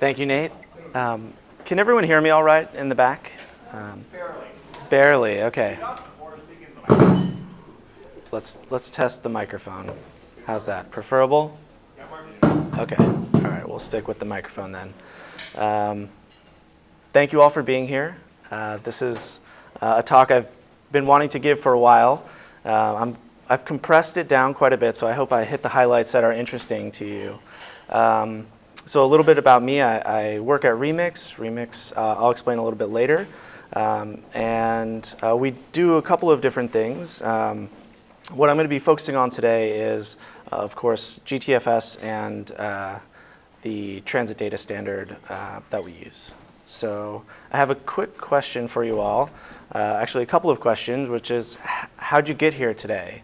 Thank you, Nate. Um, can everyone hear me all right in the back? Um, barely. Barely, okay. Let's, let's test the microphone. How's that? Preferable? Okay, all right, we'll stick with the microphone then. Um, thank you all for being here. Uh, this is uh, a talk I've been wanting to give for a while. Uh, I'm, I've compressed it down quite a bit, so I hope I hit the highlights that are interesting to you. Um, so a little bit about me, I, I work at Remix. Remix, uh, I'll explain a little bit later. Um, and uh, we do a couple of different things. Um, what I'm going to be focusing on today is, uh, of course, GTFS and uh, the transit data standard uh, that we use. So I have a quick question for you all. Uh, actually, a couple of questions, which is, how'd you get here today?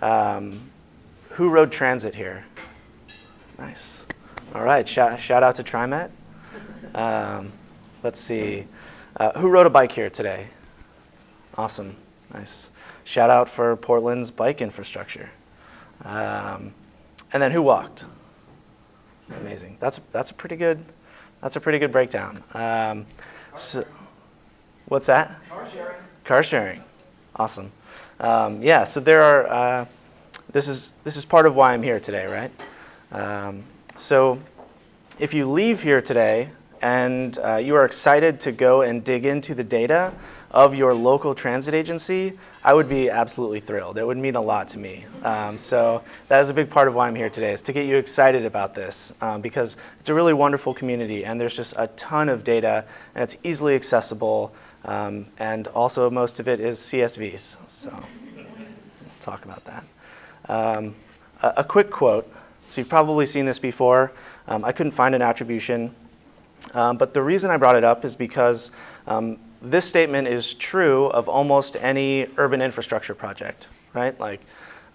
Um, who rode transit here? Nice. All right, shout, shout out to TriMet. Um, let's see. Uh, who rode a bike here today? Awesome, nice. Shout out for Portland's bike infrastructure. Um, and then who walked? Amazing. That's that's a pretty good that's a pretty good breakdown. Um, so, what's that? Car sharing. Car sharing. Awesome. Um, yeah. So there are. Uh, this is this is part of why I'm here today, right? Um, so if you leave here today and uh, you are excited to go and dig into the data of your local transit agency, I would be absolutely thrilled. It would mean a lot to me. Um, so that is a big part of why I'm here today, is to get you excited about this um, because it's a really wonderful community and there's just a ton of data and it's easily accessible um, and also most of it is CSVs. So talk about that. Um, a, a, quick quote. So you've probably seen this before. Um, I couldn't find an attribution. Um, but the reason I brought it up is because this statement is true of almost any urban infrastructure project, right? Like,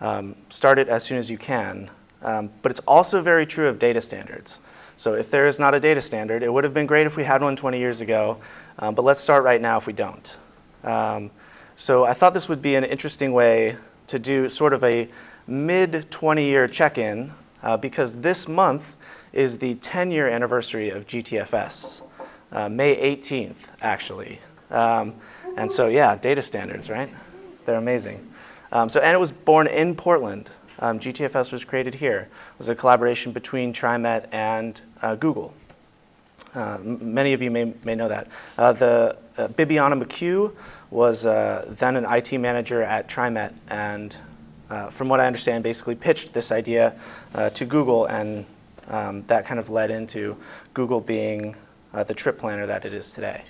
um, start it as soon as you can. Um, but it's also very true of data standards. So if there is not a data standard, it would have been great if we had one 20 years ago, um, but let's start right now if we don't. Um, so I thought this would be an interesting way to do sort of a mid 20 year check-in uh, because this month is the 10 year anniversary of GTFS. Uh, May 18th, actually. Um, and so, yeah, data standards, right? They're amazing. Um, so, and it was born in Portland. Um, GTFS was created here. It was a collaboration between TriMet and uh, Google. Uh, many of you may, may know that. Uh, the uh, Bibiana McHugh was uh, then an IT manager at TriMet and uh, from what I understand, basically pitched this idea uh, to Google and um, that kind of led into Google being the trip planner that it is today.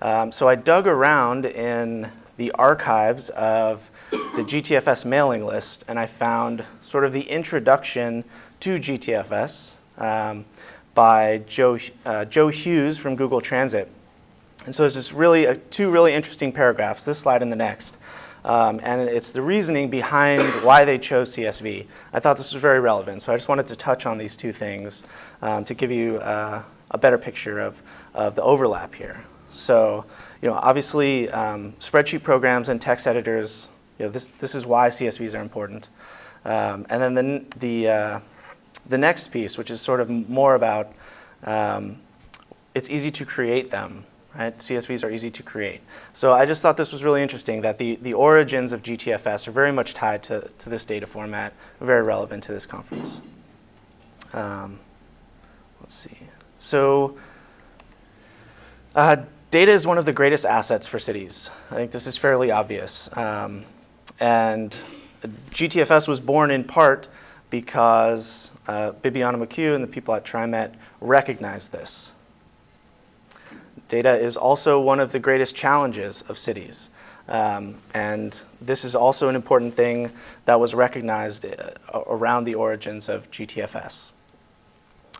Um, so I dug around in the archives of the GTFS mailing list and I found sort of the introduction to GTFS um, by Joe, uh, Joe Hughes from Google Transit. And so there's this really, uh, two really interesting paragraphs, this slide and the next. Um, and it's the reasoning behind why they chose CSV. I thought this was very relevant, so I just wanted to touch on these two things um, to give you uh, a better picture of, of the overlap here. So, you know, obviously um, spreadsheet programs and text editors, you know, this, this is why CSVs are important. Um, and then the, the, uh, the next piece, which is sort of more about, um, it's easy to create them, right? CSVs are easy to create. So I just thought this was really interesting that the, the origins of GTFS are very much tied to, to this data format, very relevant to this conference. Um, let's see. So uh, Data is one of the greatest assets for cities. I think this is fairly obvious. Um, and GTFS was born in part because uh, Bibiana McHugh and the people at TriMet recognized this. Data is also one of the greatest challenges of cities. Um, and this is also an important thing that was recognized uh, around the origins of GTFS.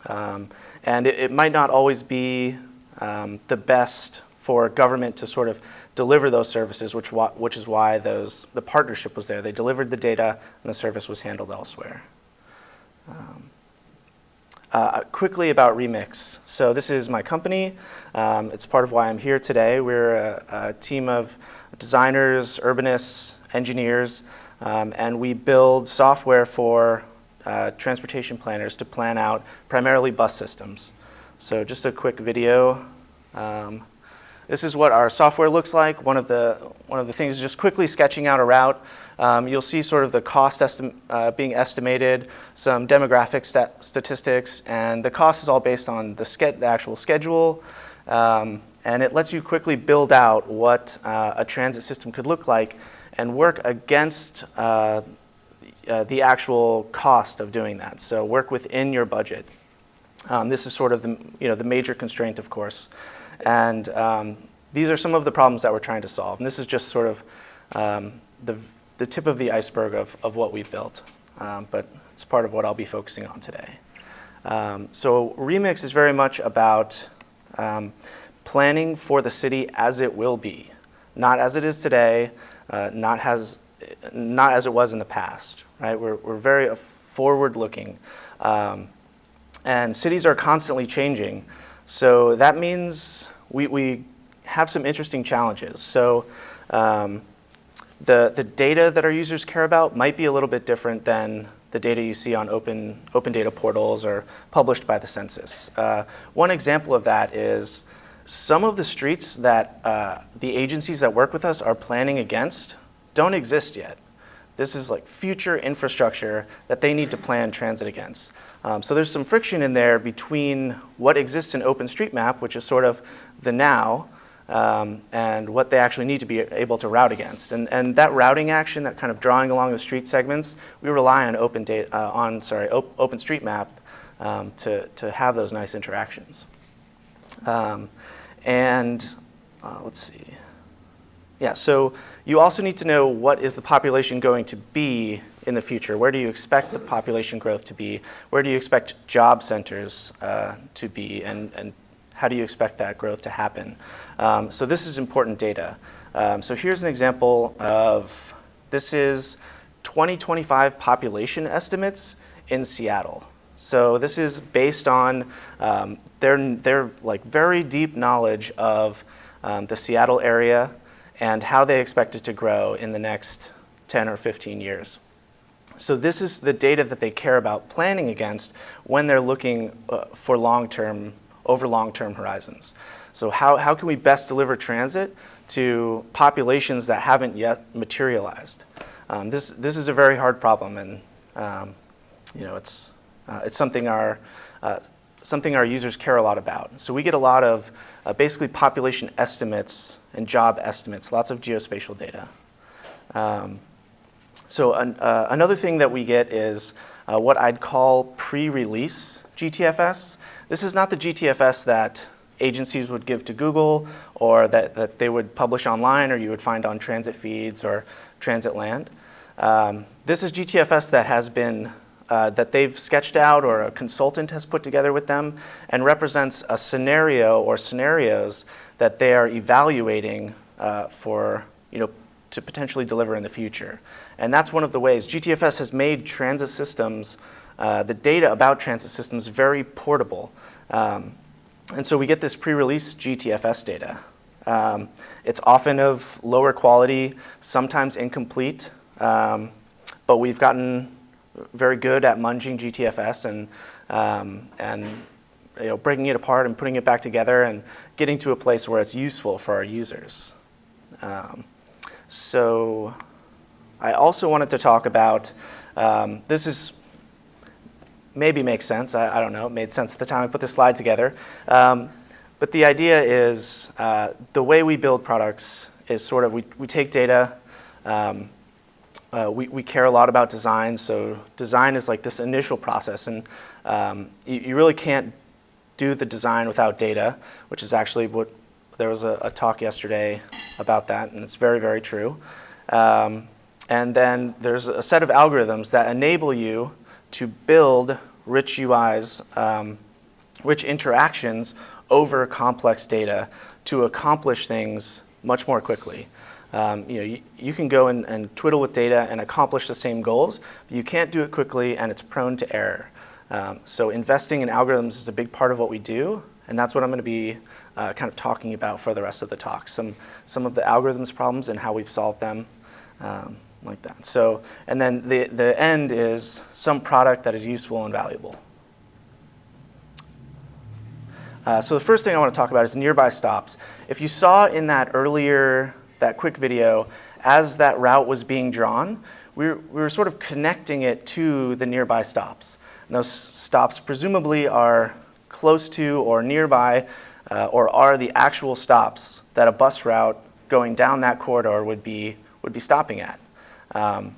Um, and it, it, might not always be um, the best for government to sort of deliver those services, which, which is why those, the partnership was there. They delivered the data and the service was handled elsewhere. Um, uh, quickly about Remix. So this is my company. Um, it's part of why I'm here today. We're a, a team of designers, urbanists, engineers, um, and we build software for uh, transportation planners to plan out primarily bus systems. So just a quick video. Um, this is what our software looks like. One of the, one of the things is just quickly sketching out a route. Um, you'll see sort of the cost uh, being estimated, some demographic stat statistics, and the cost is all based on the, the actual schedule. Um, and it lets you quickly build out what uh, a transit system could look like and work against uh, uh, the actual cost of doing that. So work within your budget. Um, this is sort of the, you know, the major constraint, of course. And um, these are some of the problems that we're trying to solve. And this is just sort of um, the, the tip of the iceberg of, of what we've built. Um, but it's part of what I'll be focusing on today. Um, so Remix is very much about um, planning for the city as it will be, not as it is today, uh, not, has, not as it was in the past, right? We're, we're very forward-looking. Um, and cities are constantly changing. So that means we, we have some interesting challenges. So um, the, the data that our users care about might be a little bit different than the data you see on open, open data portals or published by the census. Uh, one example of that is some of the streets that uh, the agencies that work with us are planning against don't exist yet. This is like future infrastructure that they need to plan transit against. Um, so there's some friction in there between what exists in OpenStreetMap, which is sort of the now, um, and what they actually need to be able to route against. And, and that routing action, that kind of drawing along the street segments, we rely on Open data, uh, on sorry, op OpenStreetMap um, to, to have those nice interactions. Um, and uh, let's see. Yeah, so you also need to know what is the population going to be in the future. Where do you expect the population growth to be? Where do you expect job centers uh, to be? And, and how do you expect that growth to happen? Um, so this is important data. Um, so here's an example of, this is 2025 population estimates in Seattle. So this is based on um, their, their like very deep knowledge of um, the Seattle area and how they expect it to grow in the next 10 or 15 years. So this is the data that they care about planning against when they're looking uh, for long-term, over long-term horizons. So how, how can we best deliver transit to populations that haven't yet materialized? Um, this, this is a very hard problem and um, you know, it's, uh, it's something our, uh, something our users care a lot about. So we get a lot of uh, basically population estimates and job estimates, lots of geospatial data. Um, so an, uh, another thing that we get is uh, what I'd call pre-release GTFS. This is not the GTFS that agencies would give to Google or that, that they would publish online or you would find on transit feeds or transit land. Um, this is GTFS that has been uh, that they've sketched out or a consultant has put together with them and represents a scenario or scenarios that they are evaluating uh, for, you know, to potentially deliver in the future. And that's one of the ways. GTFS has made transit systems, uh, the data about transit systems very portable. Um, and so we get this pre-release GTFS data. Um, it's often of lower quality, sometimes incomplete, um, but we've gotten very good at munging GTFS and, um, and you know, breaking it apart and putting it back together and getting to a place where it's useful for our users. Um, so I also wanted to talk about, um, this is, maybe makes sense, I, I, don't know, it made sense at the time I put this slide together. Um, but the idea is uh, the way we build products is sort of, we, we take data, um, uh, we, we care a lot about design, so design is like this initial process, and um, you, you, really can't do the design without data, which is actually what, there was a, a talk yesterday about that, and it's very, very true. Um, and then there's a set of algorithms that enable you to build rich UIs, um, rich interactions over complex data to accomplish things much more quickly. Um, you know, you, you, can go and, and, twiddle with data and accomplish the same goals, but you can't do it quickly and it's prone to error. Um, so investing in algorithms is a big part of what we do, and that's what I'm going to be uh, kind of talking about for the rest of the talk. Some, some of the algorithms problems and how we've solved them, um, like that. So, and then the, the end is some product that is useful and valuable. Uh, so the first thing I want to talk about is nearby stops. If you saw in that earlier, that quick video, as that route was being drawn, we were, we were sort of connecting it to the nearby stops. And those stops presumably are close to or nearby uh, or are the actual stops that a bus route going down that corridor would be, would be stopping at. Um,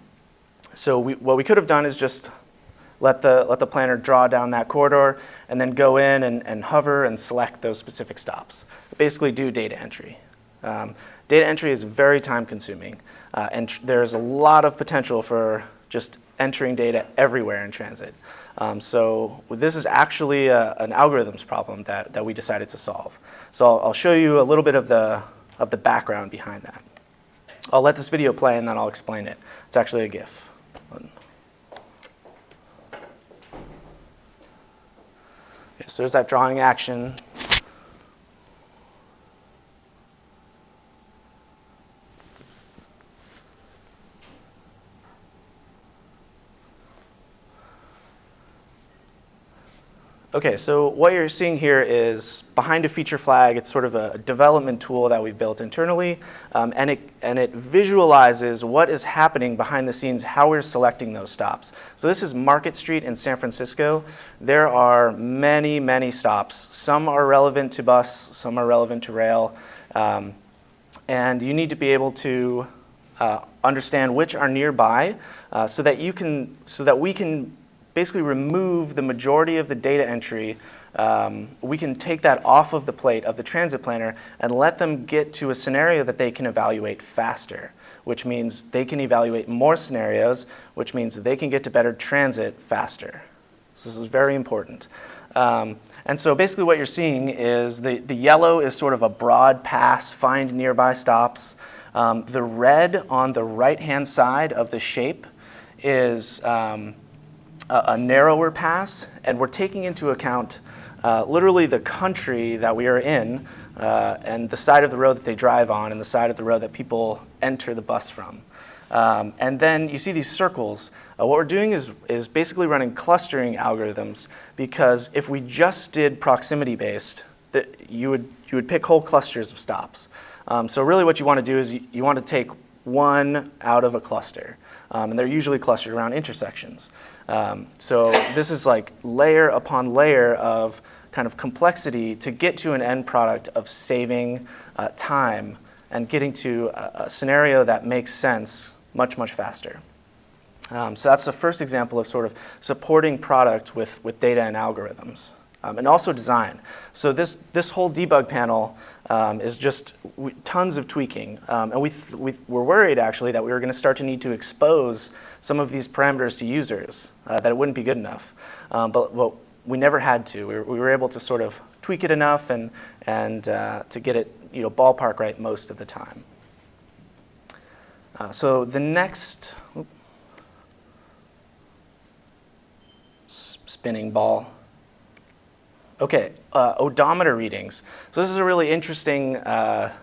so we, what we could have done is just let the, let the planner draw down that corridor and then go in and, and hover and select those specific stops. Basically do data entry. Um, data entry is very time consuming uh, and there's a lot of potential for just entering data everywhere in transit. Um, so this is actually a, an algorithms problem that, that we decided to solve. So I'll, I'll show you a little bit of the, of the background behind that. I'll let this video play and then I'll explain it. It's actually a GIF. Okay, so there's that drawing action. Okay, so what you're seeing here is behind a feature flag, it's sort of a development tool that we've built internally, um, and, it, and it visualizes what is happening behind the scenes, how we're selecting those stops. So this is Market Street in San Francisco. There are many, many stops. Some are relevant to bus, some are relevant to rail, um, and you need to be able to uh, understand which are nearby uh, so that you can, so that we can basically remove the majority of the data entry, um, we can take that off of the plate of the transit planner and let them get to a scenario that they can evaluate faster, which means they can evaluate more scenarios, which means they can get to better transit faster. So this is very important. Um, and so basically what you're seeing is the, the yellow is sort of a broad pass, find nearby stops. Um, the red on the right-hand side of the shape is um, a, a narrower pass, and we're taking into account uh, literally the country that we are in uh, and the side of the road that they drive on and the side of the road that people enter the bus from. Um, and then you see these circles. Uh, what we're doing is, is basically running clustering algorithms because if we just did proximity based, that you would, you would pick whole clusters of stops. Um, so really what you want to do is you, you want to take one out of a cluster. Um, and they're usually clustered around intersections. Um, so this is like layer upon layer of kind of complexity to get to an end product of saving uh, time and getting to a, a, scenario that makes sense much, much faster. Um, so that's the first example of sort of supporting product with, with data and algorithms. Um, and also design. So this, this whole debug panel um, is just tons of tweaking. Um, and we, we were worried actually that we were going to start to need to expose some of these parameters to users, uh, that it wouldn't be good enough. Um, but, we never had to. We were, we were, able to sort of tweak it enough and, and uh, to get it you know, ballpark right most of the time. Uh, so the next, spinning ball. Okay, uh, odometer readings. So this is a really interesting uh,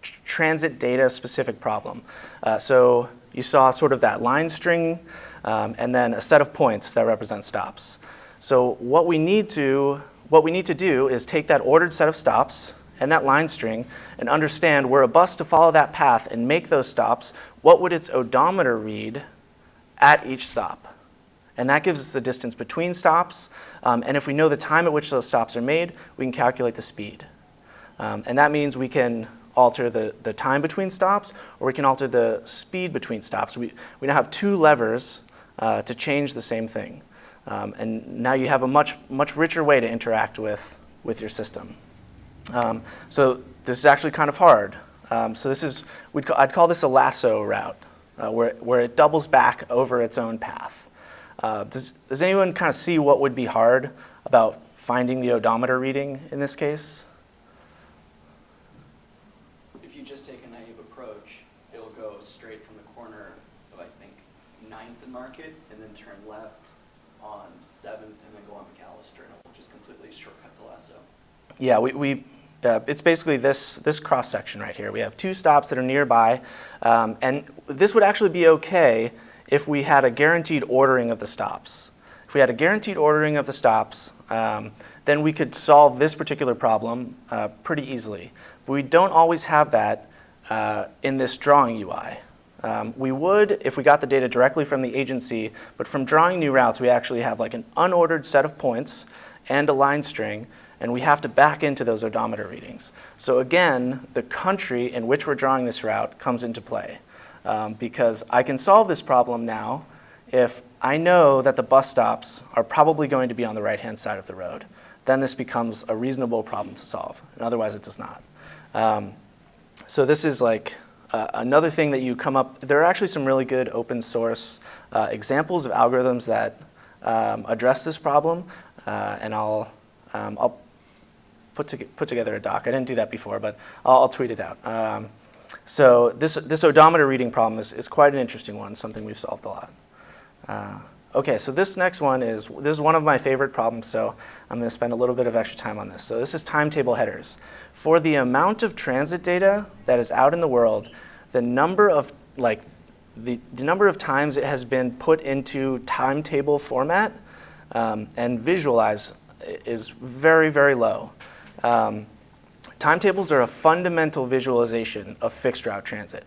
tr transit data specific problem. Uh, so you saw sort of that line string um, and then a set of points that represent stops. So what we need to what we need to do is take that ordered set of stops and that line string and understand were a bus to follow that path and make those stops, what would its odometer read at each stop? And that gives us the distance between stops. Um, and if we know the time at which those stops are made, we can calculate the speed. Um, and that means we can alter the, the time between stops or we can alter the speed between stops. We, we now have two levers uh, to change the same thing. Um, and now you have a much, much richer way to interact with, with your system. Um, so this is actually kind of hard. Um, so this is, we'd, I'd call this a lasso route, uh, where, where it doubles back over its own path. Uh, does, does anyone kind of see what would be hard about finding the odometer reading in this case? If you just take a naive approach, it'll go straight from the corner of, I think, 9th and Market, and then turn left on 7th, and then go on McAllister, and it'll just completely shortcut the lasso. Yeah, we, we uh, it's basically this, this cross section right here. We have two stops that are nearby, um, and this would actually be okay if we had a guaranteed ordering of the stops. If we had a guaranteed ordering of the stops, um, then we could solve this particular problem uh, pretty easily. But we don't always have that uh, in this drawing UI. Um, we would if we got the data directly from the agency, but from drawing new routes, we actually have like an unordered set of points and a line string, and we have to back into those odometer readings. So again, the country in which we're drawing this route comes into play. Um, because I can solve this problem now if I know that the bus stops are probably going to be on the right-hand side of the road. Then this becomes a reasonable problem to solve, and otherwise it does not. Um, so this is like uh, another thing that you come up, there are actually some really good open source uh, examples of algorithms that um, address this problem, uh, and I'll, um, I'll put, to, put together a doc. I didn't do that before, but I'll, I'll tweet it out. Um, so this, this odometer reading problem is, is quite an interesting one, something we've solved a lot. Uh, okay, so this next one is, this is one of my favorite problems, so I'm going to spend a little bit of extra time on this. So this is timetable headers. For the amount of transit data that is out in the world, the number of, like, the, the number of times it has been put into timetable format um, and visualize is very, very low. Um, timetables are a fundamental visualization of fixed route transit.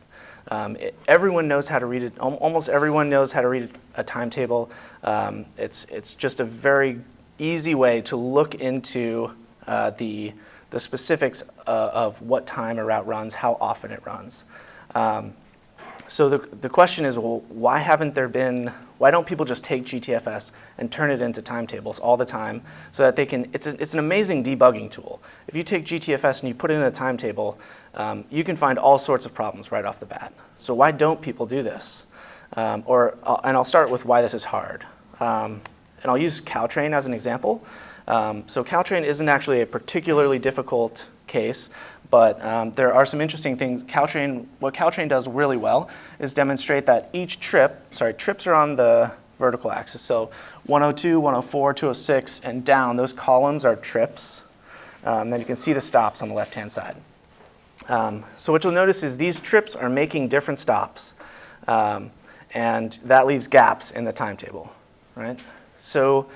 Um, it, everyone knows how to read it. Almost everyone knows how to read a timetable. Um, it's, it's just a very easy way to look into uh, the, the specifics uh, of what time a route runs, how often it runs. Um, so the, the question is, well, why haven't there been, why don't people just take GTFS and turn it into timetables all the time so that they can, it's, a, it's an amazing debugging tool. If you take GTFS and you put it in a timetable, um, you can find all sorts of problems right off the bat. So why don't people do this? Um, or, uh, and I'll start with why this is hard. Um, and I'll use Caltrain as an example. Um, so Caltrain isn't actually a particularly difficult case, but um, there are some interesting things. Caltrain, what Caltrain does really well is demonstrate that each trip, sorry, trips are on the vertical axis. So 102, 104, 206, and down, those columns are trips. Um, then you can see the stops on the left-hand side. Um, so what you'll notice is these trips are making different stops, um, and that leaves gaps in the timetable, right? So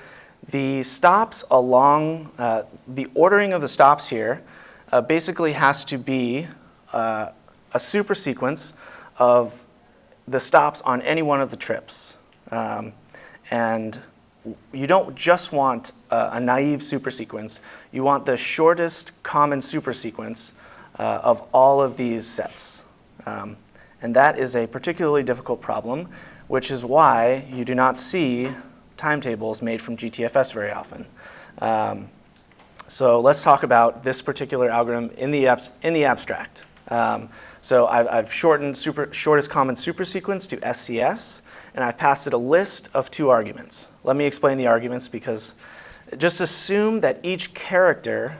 the stops along, uh, the ordering of the stops here uh, basically has to be uh, a super sequence of the stops on any one of the trips. Um, and you don't just want a, a naive supersequence, you want the shortest common supersequence uh, of all of these sets. Um, and that is a particularly difficult problem, which is why you do not see timetables made from GTFS very often. Um, so let's talk about this particular algorithm in the, in the abstract. Um, so I've, I've, shortened super, shortest common supersequence to SCS, and I've passed it a list of two arguments. Let me explain the arguments because just assume that each character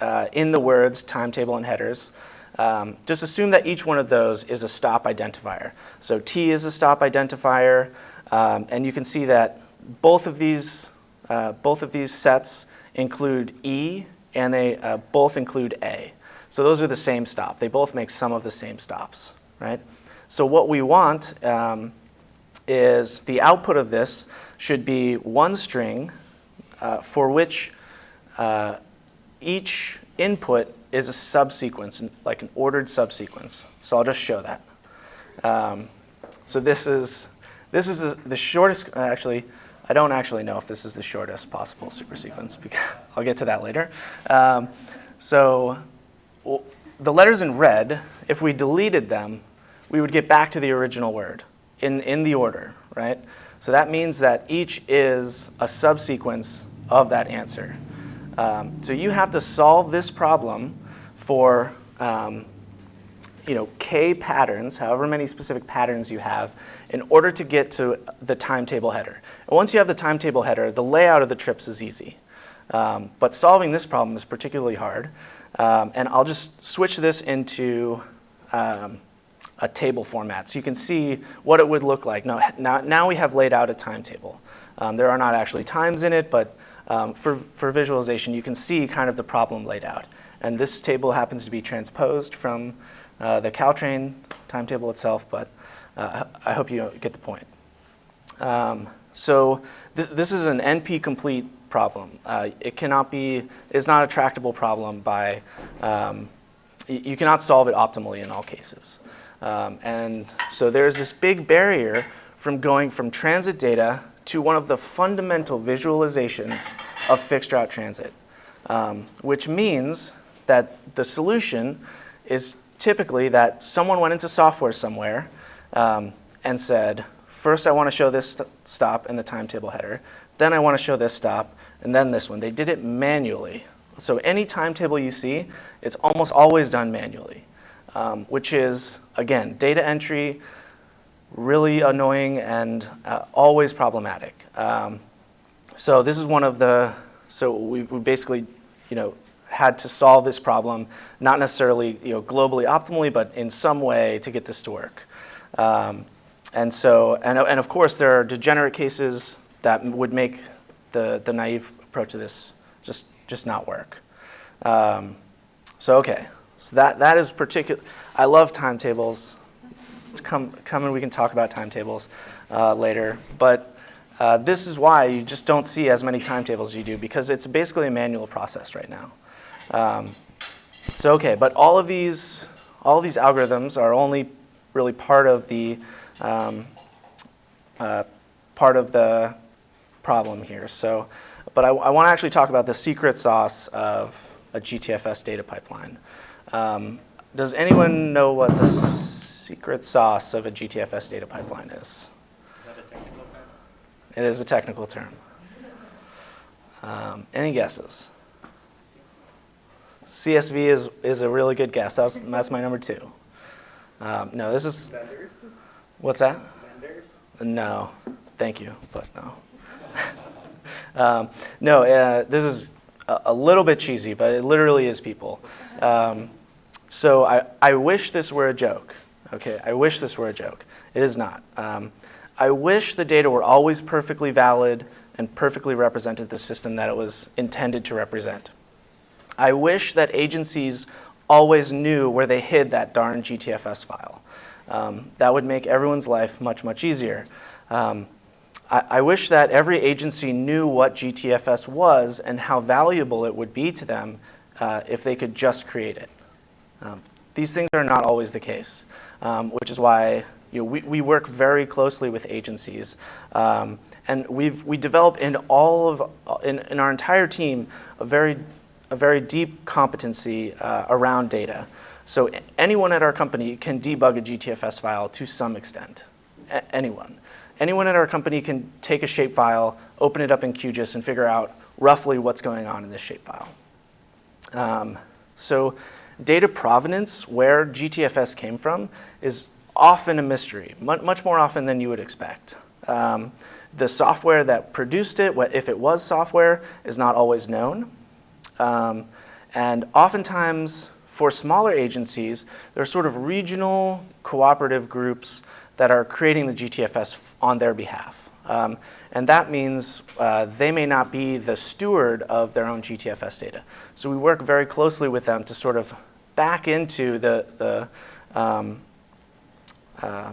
uh, in the words timetable and headers, um, just assume that each one of those is a stop identifier. So T is a stop identifier, um, and you can see that both of these, uh, both of these sets include E, and they uh, both include A. So those are the same stop. They both make some of the same stops, right? So what we want um, is the output of this should be one string uh, for which uh, each input is a subsequence, like an ordered subsequence. So I'll just show that. Um, so this is, this is the shortest, actually, I don't actually know if this is the shortest possible supersequence. Because I'll get to that later. Um, so well, the letters in red, if we deleted them, we would get back to the original word in, in the order, right? So that means that each is a subsequence of that answer. Um, so you have to solve this problem for um, you know, k patterns, however many specific patterns you have, in order to get to the timetable header. And once you have the timetable header, the layout of the trips is easy. Um, but solving this problem is particularly hard. Um, and I'll just switch this into um, a table format so you can see what it would look like. Now, now, now we have laid out a timetable. Um, there are not actually times in it, but um, for, for visualization, you can see kind of the problem laid out. And this table happens to be transposed from uh, the Caltrain timetable itself, but uh, I hope you get the point. So this, this is an NP-complete problem. Uh, it cannot be, it is not a tractable problem by, um, you cannot solve it optimally in all cases. Um, and so there's this big barrier from going from transit data to one of the fundamental visualizations of fixed route transit, um, which means that the solution is typically that someone went into software somewhere um, and said, first I want to show this st- stop in the timetable header, then I want to show this stop, and then this one. They did it manually. So any timetable you see, it's almost always done manually, um, which is, again, data entry, really annoying and uh, always problematic. Um, so this is one of the, so we, we basically, you know, had to solve this problem, not necessarily, you know, globally optimally, but in some way to get this to work. Um, and so, and, and of course, there are degenerate cases that would make the, the naive approach to this just, just not work. Um, so, okay, so that, that is particular, I love timetables. Come, come and we can talk about timetables uh, later. But uh, this is why you just don't see as many timetables as you do because it's basically a manual process right now. Um, so okay, but all of these, all of these algorithms are only really part of the um, uh, part of the problem here. So, but I, I want to actually talk about the secret sauce of a GTFS data pipeline. Um, does anyone know what the secret sauce of a GTFS data pipeline is? Is that a technical term? It is a technical term. Um, any guesses? CSV is, is a really good guess. That's, that's my number two. Um, no, this is, Vendors? What's that? Vendors? No, thank you, but no. um, no, uh, this is a, a little bit cheesy, but it literally is people. Um, so I, I wish this were a joke. Okay, I wish this were a joke. It is not. Um, I wish the data were always perfectly valid and perfectly represented the system that it was intended to represent. I wish that agencies always knew where they hid that darn GTFS file. Um, that would make everyone's life much, much easier. Um, I, wish that every agency knew what GTFS was and how valuable it would be to them uh, if they could just create it. Um, these things are not always the case, um, which is why you know, we, we work very closely with agencies. Um, and we've, we develop in all of, in, in our entire team, a very, a very deep competency uh, around data. So anyone at our company can debug a GTFS file to some extent. A- anyone. Anyone at our company can take a shapefile, open it up in QGIS, and figure out roughly what's going on in this shapefile. Um, so data provenance, where GTFS came from, is often a mystery, much more often than you would expect. Um, the software that produced it, if it was software, is not always known. Um, and oftentimes, for smaller agencies, there are sort of regional cooperative groups that are creating the GTFS on their behalf. Um, and that means uh, they may not be the steward of their own GTFS data. So we work very closely with them to sort of back into the, the um, uh,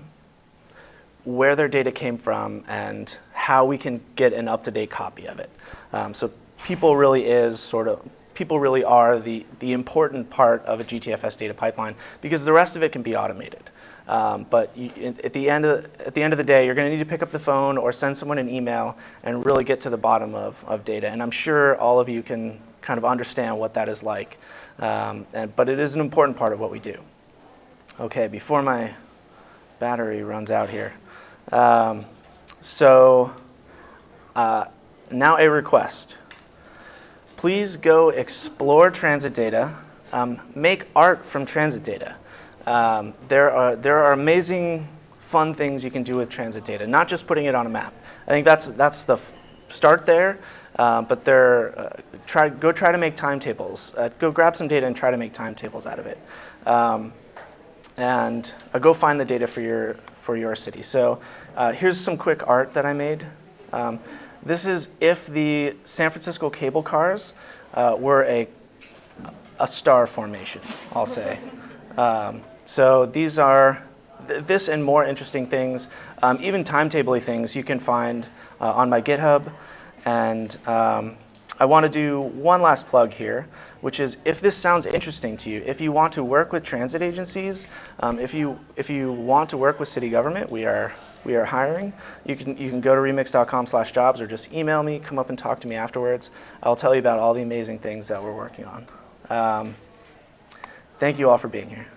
where their data came from and how we can get an up-to-date copy of it. Um, so people really is sort of people really are the, the important part of a GTFS data pipeline because the rest of it can be automated. Um, but you, at, the end of, at the end of the day, you're going to need to pick up the phone or send someone an email and really get to the bottom of, of data. And I'm sure all of you can kind of understand what that is like. Um, and, but it is an important part of what we do. Okay, before my battery runs out here. Um, so uh, now a request. Please go explore transit data. Um, make art from transit data. Um, there, are, there are amazing, fun things you can do with transit data, not just putting it on a map. I think that's, that's the start there, uh, but there, uh, try, go try to make timetables. Uh, go grab some data and try to make timetables out of it. Um, and uh, go find the data for your, for your city. So uh, here's some quick art that I made. Um, this is if the San Francisco cable cars uh, were a, a star formation, I'll say. Um, so these are, th- this and more interesting things, um, even timetable things, you can find uh, on my GitHub. And um, I want to do one last plug here, which is if this sounds interesting to you, if you want to work with transit agencies, um, if, you, if you want to work with city government, we are, we are hiring. You can, you can go to remix.com slash jobs or just email me, come up and talk to me afterwards. I'll tell you about all the amazing things that we're working on. Um, thank you all for being here.